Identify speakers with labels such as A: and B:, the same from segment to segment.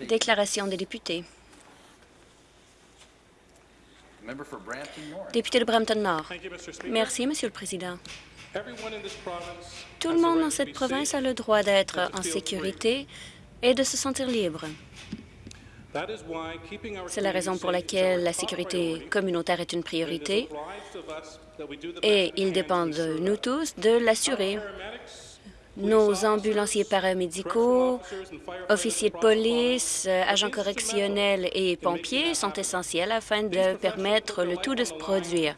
A: Déclaration des députés. Député de Brampton-Nord. Merci, Monsieur le Président. Tout le monde dans cette province a le droit d'être en sécurité et de se sentir libre. C'est la raison pour laquelle la sécurité communautaire est une priorité et il dépend de nous tous de l'assurer. Nos ambulanciers paramédicaux, officiers de police, euh, agents correctionnels et pompiers sont essentiels afin de permettre le tout de se produire.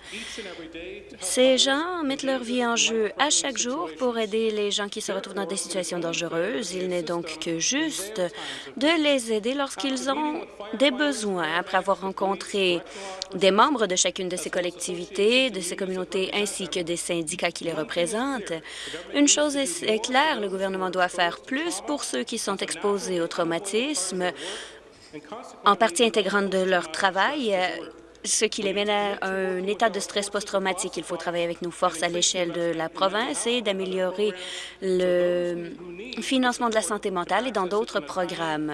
A: Ces gens mettent leur vie en jeu à chaque jour pour aider les gens qui se retrouvent dans des situations dangereuses. Il n'est donc que juste de les aider lorsqu'ils ont des besoins. Après avoir rencontré des membres de chacune de ces collectivités, de ces communautés ainsi que des syndicats qui les représentent, une chose est le gouvernement doit faire plus pour ceux qui sont exposés au traumatisme. En partie intégrante de leur travail, euh, ce qui les mène à un état de stress post-traumatique. Il faut travailler avec nos forces à l'échelle de la province et d'améliorer le financement de la santé mentale et dans d'autres programmes.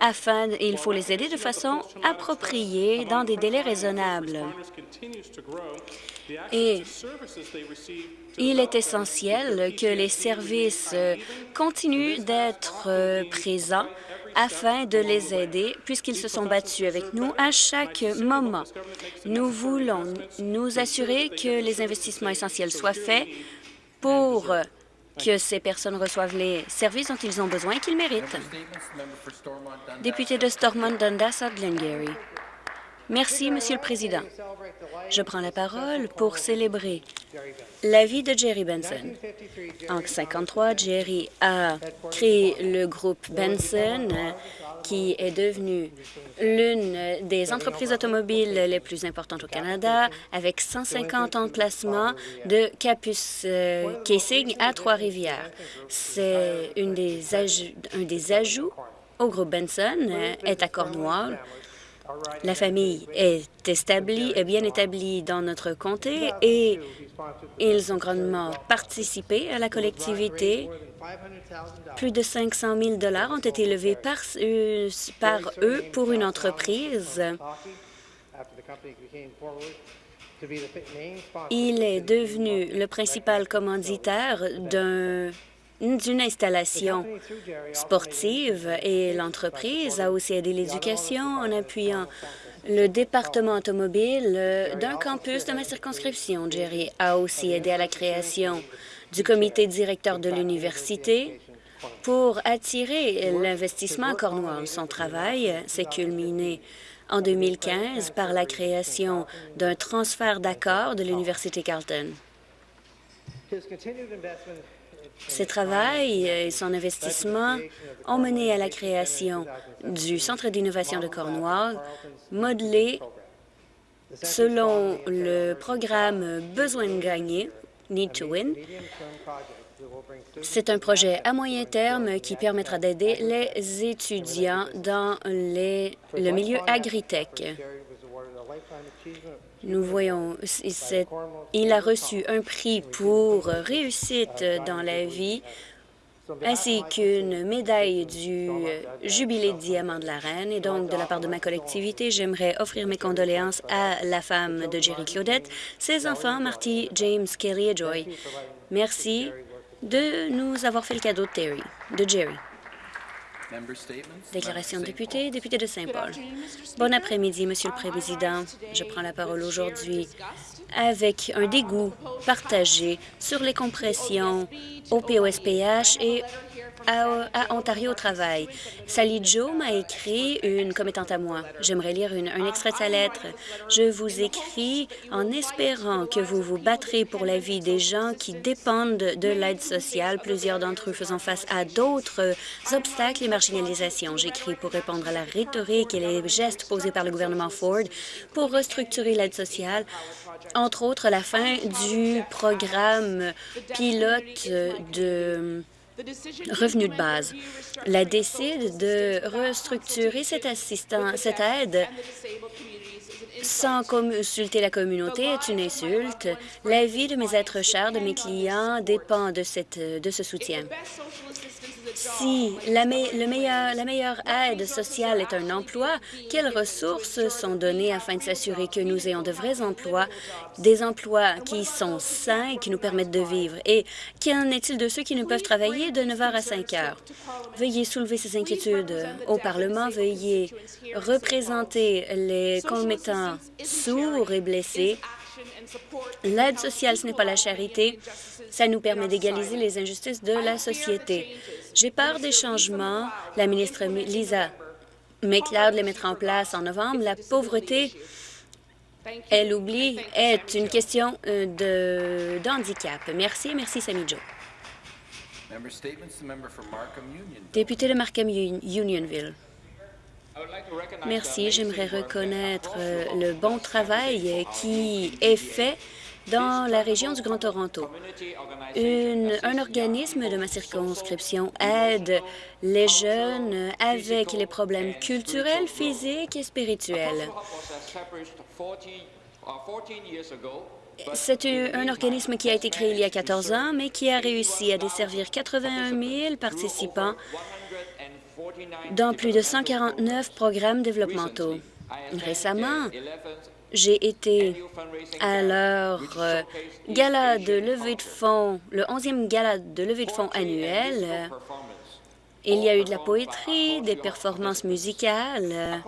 A: Afin, il faut les aider de façon appropriée dans des délais raisonnables. Et il est essentiel que les services continuent d'être présents afin de les aider, puisqu'ils se sont battus avec nous à chaque moment. Nous voulons nous assurer que les investissements essentiels soient faits pour que ces personnes reçoivent les services dont ils ont besoin et qu'ils méritent. Député de Stormont-Dundas Glengarry. Merci, Monsieur le Président. Je prends la parole pour célébrer la vie de Jerry Benson. En 1953, Jerry a créé le groupe Benson, qui est devenu l'une des entreprises automobiles les plus importantes au Canada, avec 150 emplacements de Capus euh, Casing à Trois-Rivières. C'est un des ajouts au groupe Benson, euh, est à Cornwall, la famille est établie, est bien établie dans notre comté et ils ont grandement participé à la collectivité. Plus de 500 000 ont été levés par, par eux pour une entreprise. Il est devenu le principal commanditaire d'un d'une installation sportive et l'entreprise a aussi aidé l'éducation en appuyant le département automobile d'un campus de ma circonscription. Jerry a aussi aidé à la création du comité directeur de l'université pour attirer l'investissement à Cornwall. Son travail s'est culminé en 2015 par la création d'un transfert d'accord de l'Université Carleton. Ses travail et son investissement ont mené à la création du Centre d'innovation de Cornwall, modelé selon le programme Besoin de gagner, Need to Win. C'est un projet à moyen terme qui permettra d'aider les étudiants dans le milieu agritech. Nous voyons, il a reçu un prix pour réussite dans la vie ainsi qu'une médaille du Jubilé de diamant de la Reine. Et donc, de la part de ma collectivité, j'aimerais offrir mes condoléances à la femme de Jerry Claudette, ses enfants, Marty, James, Kelly et Joy. Merci de nous avoir fait le cadeau de Terry, de Jerry. Déclaration de député, député de Saint-Paul. Bon après-midi, Monsieur le Président. Je prends la parole aujourd'hui avec un dégoût partagé sur les compressions au POSPH et à, Ontario au travail. Sally Joe m'a écrit une commettante à moi. J'aimerais lire un extrait de sa lettre. Je vous écris en espérant que vous vous battrez pour la vie des gens qui dépendent de l'aide sociale, plusieurs d'entre eux faisant face à d'autres obstacles et marginalisations. J'écris pour répondre à la rhétorique et les gestes posés par le gouvernement Ford pour restructurer l'aide sociale entre autres la fin du programme pilote de revenu de base. La décide de restructurer cette, assistance, cette aide sans consulter la communauté est une insulte. La vie de mes êtres chers, de mes clients, dépend de, cette, de ce soutien. Si la, le meilleur, la meilleure aide sociale est un emploi, quelles ressources sont données afin de s'assurer que nous ayons de vrais emplois, des emplois qui sont sains qui nous permettent de vivre? Et qu'en est-il de ceux qui ne peuvent travailler de 9 heures à 5 heures? Veuillez soulever ces inquiétudes au Parlement. Veuillez représenter les commettants sourds et blessés L'aide sociale, ce n'est pas la charité. Ça nous permet d'égaliser les injustices de la société. J'ai peur des changements. La ministre Lisa McLeod les mettra en place en novembre. La pauvreté, elle oublie, est une question euh, de, handicap. Merci, merci, Sami Joe. Député de Markham Unionville. Merci. J'aimerais reconnaître euh, le bon travail qui est fait dans la région du Grand Toronto. un organisme de ma circonscription aide les jeunes avec les problèmes culturels, physiques et spirituels. C'est un organisme qui a été créé il y a 14 ans, mais qui a réussi à desservir 81 000 participants dans plus de 149 programmes développementaux. Récemment, j'ai été à leur euh, gala de levée de fonds, le 11e gala de levée de fonds annuel. Il y a eu de la poétrie, des performances musicales.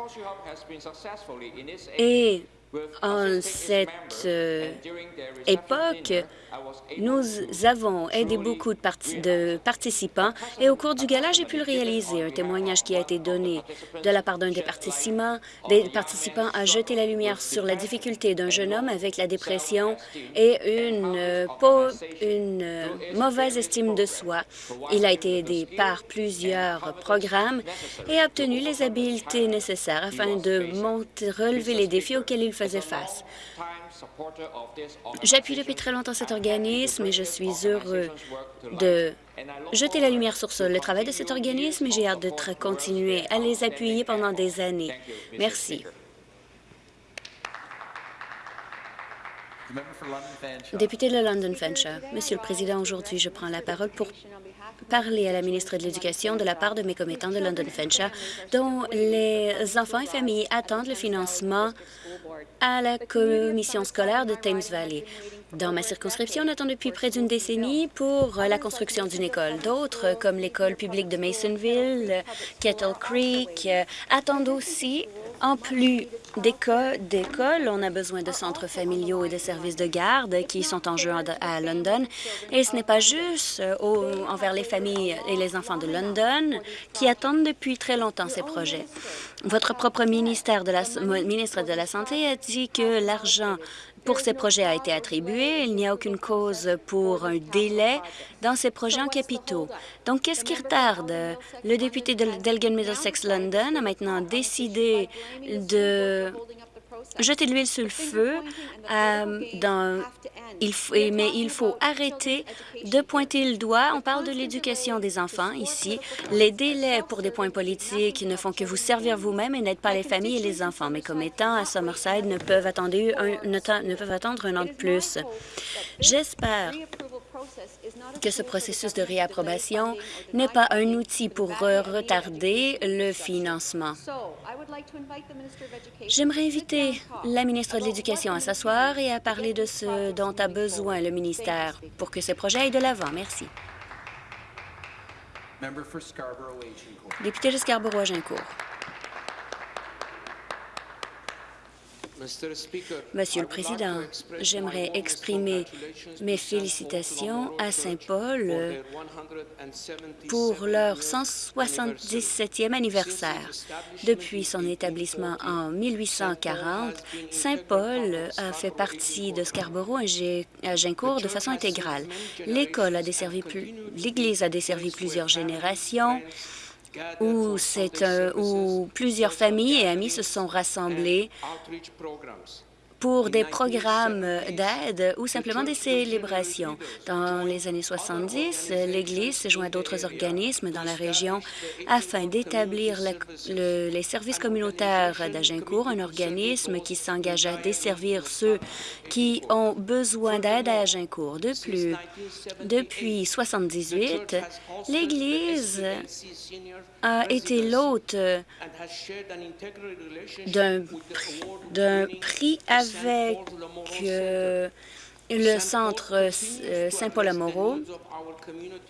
A: Et en cette euh, époque, nous avons aidé beaucoup de, participants et au cours du gala, j'ai pu le réaliser. Un témoignage qui a été donné de la part d'un des participants, des participants a jeté la lumière sur la difficulté d'un jeune homme avec la dépression et une, euh, euh, mauvaise estime de soi. Il a été aidé par plusieurs programmes et a obtenu les habiletés nécessaires afin de relever les défis auxquels il faisait face. J'appuie depuis très longtemps cet organisme et je suis heureux de jeter la lumière sur le travail de cet organisme et j'ai hâte de continuer à les appuyer pendant des années. Merci. Député de London Fanshawe, Monsieur le Président, aujourd'hui, je prends la parole pour parler à la ministre de l'Éducation de la part de mes commettants de London Fanshawe, dont les enfants et familles attendent le financement à la commission scolaire de Thames Valley. Dans ma circonscription, on attend depuis près d'une décennie pour la construction d'une école. D'autres, comme l'école publique de Masonville, Kettle Creek, attendent aussi en plus d'écoles, on a besoin de centres familiaux et de services de garde qui sont en jeu à London. Et ce n'est pas juste euh, envers les familles et les enfants de London qui attendent depuis très longtemps ces projets. Votre propre ministère de la, ministre de la Santé a dit que l'argent pour ces projets a été attribué. Il n'y a aucune cause pour un délai dans ces projets en capitaux. Donc, qu'est-ce qui retarde? Le député d'Elgin Middlesex London a maintenant décidé de jeter de l'huile sur le feu, euh, dans, il mais il faut arrêter de pointer le doigt. On parle de l'éducation des enfants ici. Les délais pour des points politiques ne font que vous servir vous-même et n'aident pas les familles et les enfants. Mais comme étant à Summerside ne peuvent attendre un an de plus. J'espère que ce processus de réapprobation n'est pas un outil pour retarder le financement. J'aimerais inviter la ministre de l'Éducation à s'asseoir et à parler de ce dont a besoin le ministère pour que ce projet aille de l'avant. Merci. Député de Scarborough-Agincourt. Monsieur le Président, j'aimerais exprimer mes félicitations à Saint-Paul pour leur 177e anniversaire. Depuis son établissement en 1840, Saint-Paul a fait partie de Scarborough-Agincourt de façon intégrale. L'école a desservi, l'Église a desservi plusieurs générations où, où plusieurs familles et amis se sont rassemblés pour des programmes d'aide ou simplement des célébrations. Dans les années 70, l'Église s'est joint à d'autres organismes dans la région afin d'établir les services communautaires d'Agincourt, un organisme qui s'engage à desservir ceux qui ont besoin d'aide à Agincourt. De plus, depuis 78, l'Église a été l'hôte d'un prix avec euh, le centre euh, Saint-Paul-Amoro.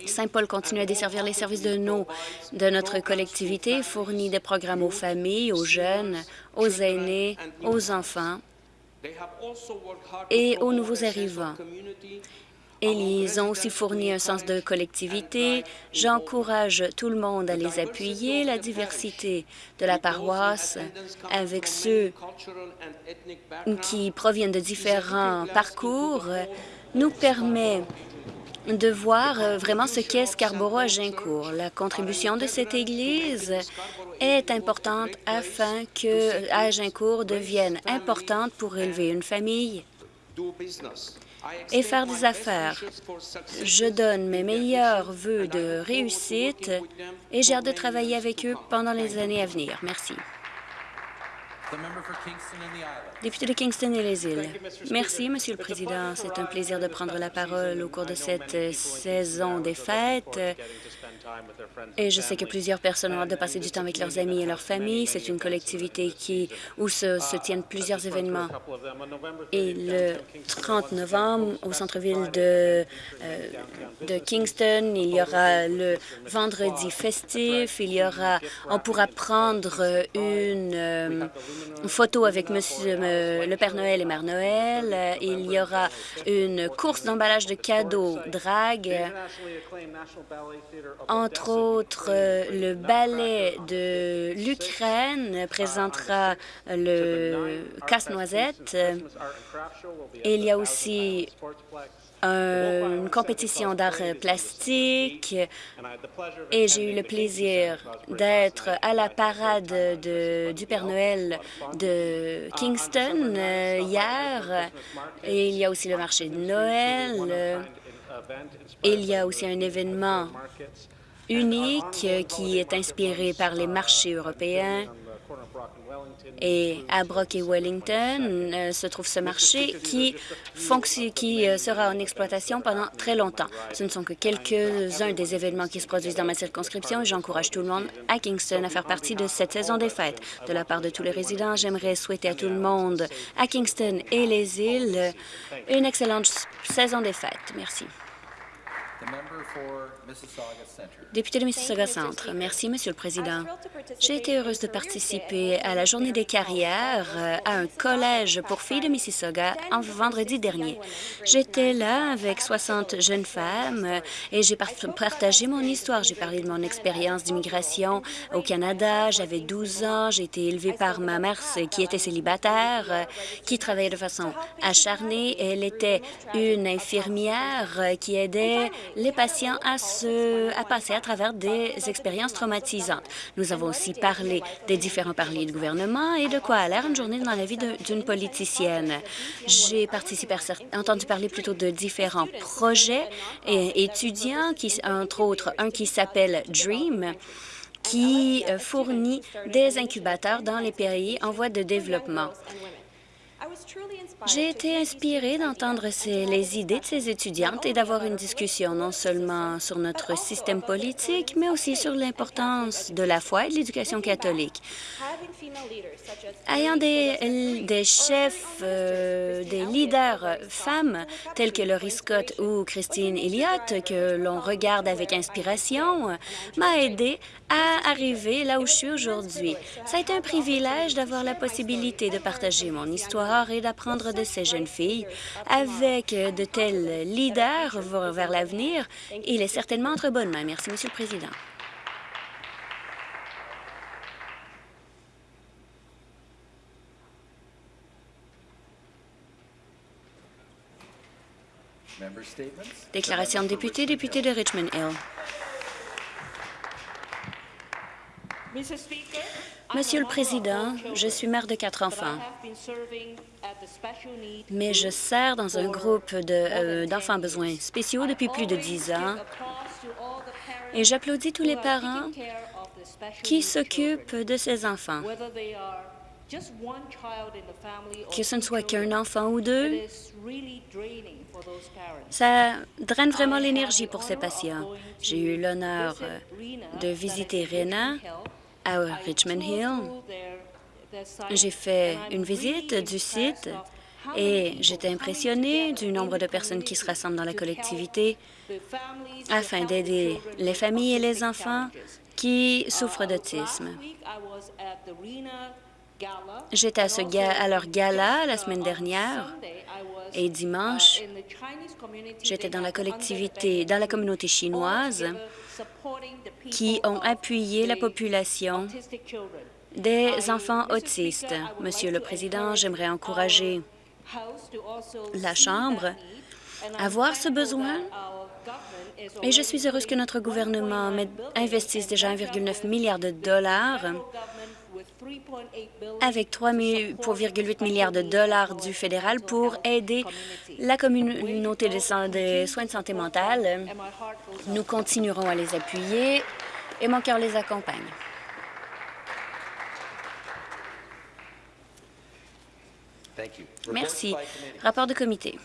A: Saint-Paul continue à desservir les services de, nos, de notre collectivité, fournit des programmes aux familles, aux jeunes, aux aînés, aux enfants et aux nouveaux arrivants. Ils ont aussi fourni un sens de collectivité. J'encourage tout le monde à les appuyer. La diversité de la paroisse avec ceux qui proviennent de différents parcours nous permet de voir vraiment ce qu'est Scarborough à Gincourt. La contribution de cette Église est importante afin que Agincourt devienne importante pour élever une famille et faire des affaires. Je donne mes meilleurs voeux de réussite et j'ai hâte de travailler avec eux pendant les années à venir. Merci. Député de Kingston et les îles. Merci, Monsieur le Président. C'est un plaisir de prendre la parole au cours de cette saison des fêtes. Et je sais que plusieurs personnes ont hâte de passer du temps avec leurs amis et leurs familles. C'est une collectivité qui, où se, se, tiennent plusieurs événements. Et le 30 novembre, au centre-ville de, euh, de Kingston, il y aura le vendredi festif. Il y aura, on pourra prendre une, euh, photo avec Monsieur euh, le Père Noël et Mère Noël. Il y aura une course d'emballage de cadeaux drague entre autres, euh, le ballet de l'Ukraine présentera le casse-noisette. Il y a aussi une compétition d'art plastique et j'ai eu le plaisir d'être à la parade de, du Père Noël de Kingston euh, hier. Et il y a aussi le marché de Noël. Il y a aussi un événement unique qui est inspiré par les marchés européens. Et à Brock et Wellington euh, se trouve ce marché qui, qui euh, sera en exploitation pendant très longtemps. Ce ne sont que quelques-uns des événements qui se produisent dans ma circonscription et j'encourage tout le monde à Kingston à faire partie de cette saison des fêtes. De la part de tous les résidents, j'aimerais souhaiter à tout le monde à Kingston et les îles une excellente saison des fêtes. Merci. Député de Mississauga Centre. Merci, Monsieur le Président. J'ai été heureuse de participer à la Journée des carrières euh, à un collège pour filles de Mississauga en vendredi dernier. J'étais là avec 60 jeunes femmes euh, et j'ai partagé mon histoire. J'ai parlé de mon expérience d'immigration au Canada. J'avais 12 ans. J'ai été élevée par ma mère qui était célibataire, euh, qui travaillait de façon acharnée. Elle était une infirmière qui aidait les patients à, se, à passer à travers des expériences traumatisantes. Nous avons aussi parlé des différents paliers de gouvernement et de quoi a l'air une journée dans la vie d'une politicienne. J'ai participé entendu parler plutôt de différents projets et étudiants, qui, entre autres un qui s'appelle DREAM, qui euh, fournit des incubateurs dans les pays en voie de développement. J'ai été inspirée d'entendre les idées de ces étudiantes et d'avoir une discussion non seulement sur notre système politique, mais aussi sur l'importance de la foi et de l'éducation catholique. Ayant des, chefs, euh, des leaders femmes tels que Laurie Scott ou Christine Elliott, que l'on regarde avec inspiration, m'a aidé à arriver là où je suis aujourd'hui. Ça a été un privilège d'avoir la possibilité de partager mon histoire et d'apprendre de ces jeunes filles. Avec de tels leaders vers l'avenir, il est certainement entre bonnes mains. Merci, Monsieur le Président. Déclaration de député, député de Richmond Hill. Monsieur le Président, je suis mère de quatre enfants, mais je sers dans un groupe euh, d'enfants à besoins spéciaux depuis plus de dix ans et j'applaudis tous les parents qui s'occupent de ces enfants. Que ce ne soit qu'un enfant ou deux, ça draine vraiment l'énergie pour ces patients. J'ai eu l'honneur euh, de visiter Rena à Richmond Hill. J'ai fait une visite du site et j'étais impressionnée du nombre de personnes qui se rassemblent dans la collectivité afin d'aider les familles et les enfants qui souffrent d'autisme. J'étais à, leur gala la semaine dernière et dimanche, j'étais dans la collectivité, dans la communauté chinoise qui ont appuyé la population des enfants autistes. Monsieur le Président, j'aimerais encourager la Chambre à voir ce besoin. et je suis heureuse que notre gouvernement investisse déjà 1,9 milliard de dollars avec 3,8 milliards de dollars du fédéral pour aider la communauté des soins de santé mentale. Nous continuerons à les appuyer et mon cœur les accompagne. Merci. Rapport de comité.